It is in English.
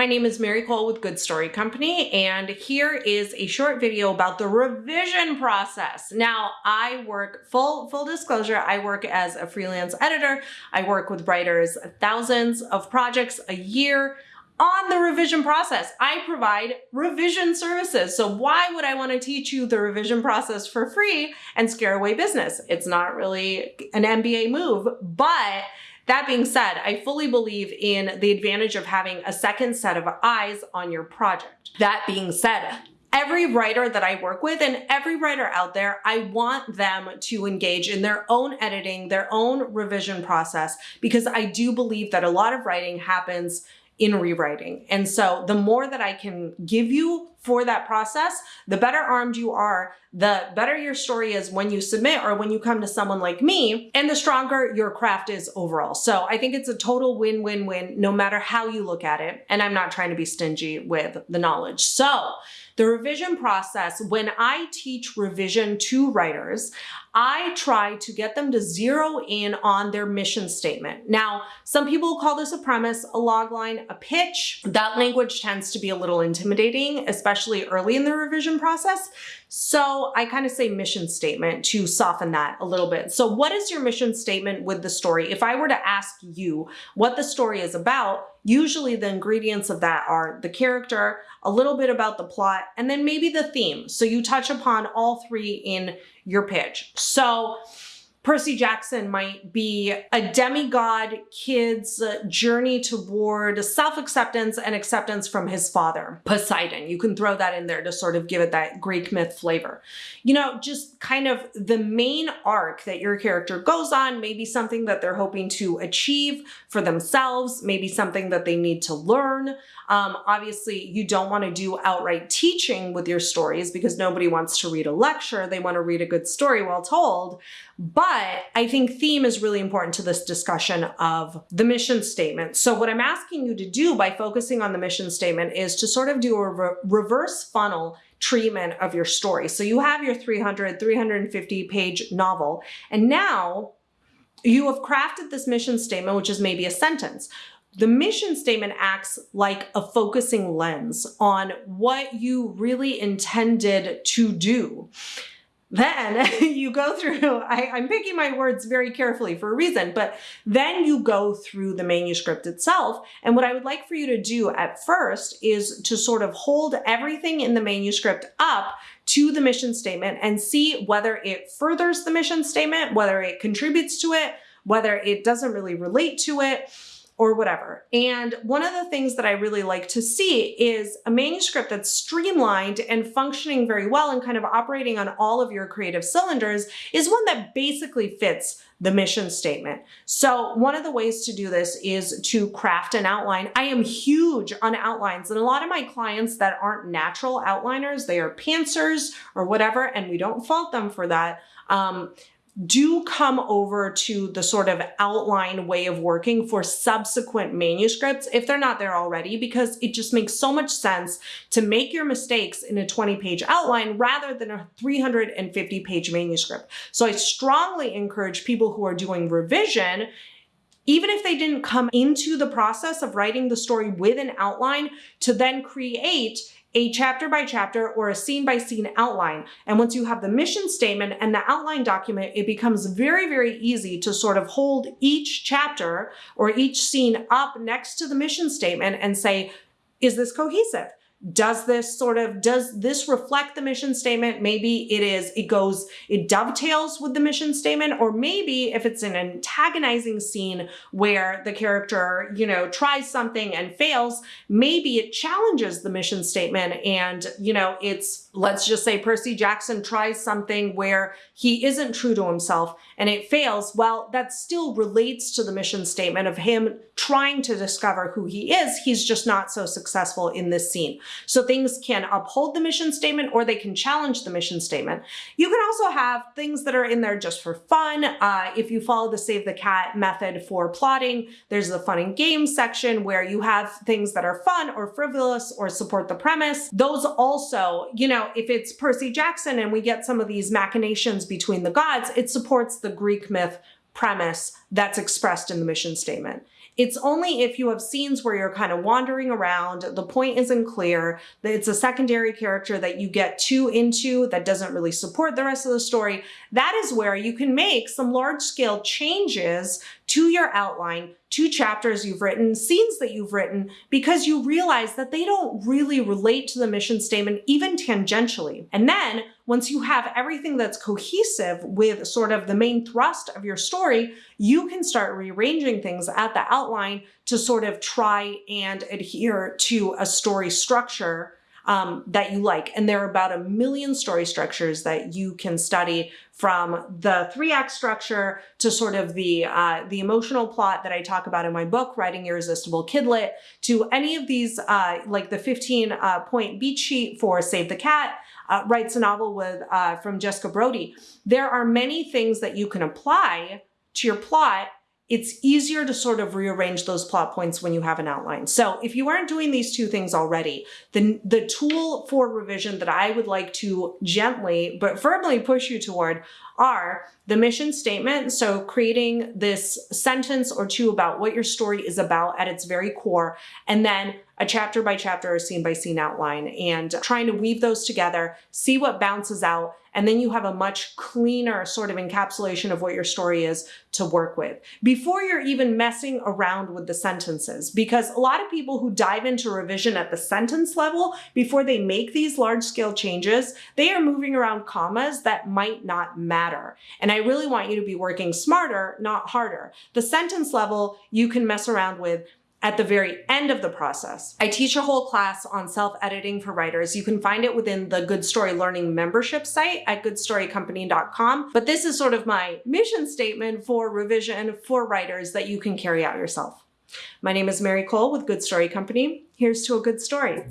My name is Mary Kole with Good Story Company, and here is a short video about the revision process. Now, I work, full, full disclosure, I work as a freelance editor. I work with writers thousands of projects a year on the revision process. I provide revision services. So why would I want to teach you the revision process for free and scare away business? It's not really an MBA move, but that being said, I fully believe in the advantage of having a second set of eyes on your project. That being said, every writer that I work with and every writer out there, I want them to engage in their own editing, their own revision process, because I do believe that a lot of writing happens in rewriting. And so the more that I can give you for that process, the better armed you are, the better your story is when you submit or when you come to someone like me, and the stronger your craft is overall. So I think it's a total win-win-win no matter how you look at it. And I'm not trying to be stingy with the knowledge. So the revision process, when I teach revision to writers, I try to get them to zero in on their mission statement. Now, some people call this a premise, a logline, a pitch. That language tends to be a little intimidating, especially early in the revision process. So I kind of say mission statement to soften that a little bit. So what is your mission statement with the story? If I were to ask you what the story is about, usually the ingredients of that are the character, a little bit about the plot, and then maybe the theme. So you touch upon all three in your pitch. So Percy Jackson might be a demigod kid's journey toward self-acceptance and acceptance from his father, Poseidon. You can throw that in there to sort of give it that Greek myth flavor. You know, just kind of the main arc that your character goes on, maybe something that they're hoping to achieve for themselves, maybe something that they need to learn. Um, obviously, you don't want to do outright teaching with your stories because nobody wants to read a lecture. They want to read a good story well told. But I think theme is really important to this discussion of the mission statement. So what I'm asking you to do by focusing on the mission statement is to sort of do a re reverse funnel treatment of your story. So you have your 300, 350 page novel, and now you have crafted this mission statement, which is maybe a sentence. The mission statement acts like a focusing lens on what you really intended to do. Then you go through, I, I'm picking my words very carefully for a reason, but then you go through the manuscript itself. And what I would like for you to do at first is to sort of hold everything in the manuscript up to the mission statement and see whether it furthers the mission statement, whether it contributes to it, whether it doesn't really relate to it or whatever. And one of the things that I really like to see is a manuscript that's streamlined and functioning very well and kind of operating on all of your creative cylinders is one that basically fits the mission statement. So one of the ways to do this is to craft an outline. I am huge on outlines and a lot of my clients that aren't natural outliners, they are pantsers or whatever, and we don't fault them for that. Um, do come over to the sort of outline way of working for subsequent manuscripts if they're not there already, because it just makes so much sense to make your mistakes in a 20 page outline rather than a 350 page manuscript. So I strongly encourage people who are doing revision even if they didn't come into the process of writing the story with an outline to then create a chapter by chapter or a scene by scene outline. And once you have the mission statement and the outline document, it becomes very, very easy to sort of hold each chapter or each scene up next to the mission statement and say, is this cohesive? Does this sort of, does this reflect the mission statement? Maybe it is, it goes, it dovetails with the mission statement, or maybe if it's an antagonizing scene where the character, you know, tries something and fails, maybe it challenges the mission statement and, you know, it's, let's just say Percy Jackson tries something where he isn't true to himself and it fails. Well, that still relates to the mission statement of him trying to discover who he is. He's just not so successful in this scene. So things can uphold the mission statement or they can challenge the mission statement. You can also have things that are in there just for fun. Uh, if you follow the save the cat method for plotting, there's the fun and games section where you have things that are fun or frivolous or support the premise. Those also, you know, if it's Percy Jackson and we get some of these machinations between the gods, it supports the Greek myth premise that's expressed in the mission statement. It's only if you have scenes where you're kind of wandering around, the point isn't clear, that it's a secondary character that you get too into that doesn't really support the rest of the story. That is where you can make some large scale changes to your outline, to chapters you've written, scenes that you've written, because you realize that they don't really relate to the mission statement even tangentially. And then once you have everything that's cohesive with sort of the main thrust of your story, you can start rearranging things at the outline to sort of try and adhere to a story structure um, that you like. And there are about a million story structures that you can study from the three act structure to sort of the uh, the emotional plot that I talk about in my book, Writing Irresistible Kidlit, to any of these, uh, like the 15 uh, point beat sheet for Save the Cat, uh, writes a novel with uh, from Jessica Brody. There are many things that you can apply to your plot it's easier to sort of rearrange those plot points when you have an outline. So if you aren't doing these two things already, then the tool for revision that I would like to gently but firmly push you toward are the mission statement. So creating this sentence or two about what your story is about at its very core, and then a chapter by chapter or scene by scene outline and trying to weave those together, see what bounces out, and then you have a much cleaner sort of encapsulation of what your story is to work with before you're even messing around with the sentences. Because a lot of people who dive into revision at the sentence level before they make these large scale changes, they are moving around commas that might not matter. And I really want you to be working smarter, not harder. The sentence level you can mess around with at the very end of the process. I teach a whole class on self-editing for writers. You can find it within the Good Story Learning membership site at goodstorycompany.com. But this is sort of my mission statement for revision for writers that you can carry out yourself. My name is Mary Kole with Good Story Company. Here's to a good story.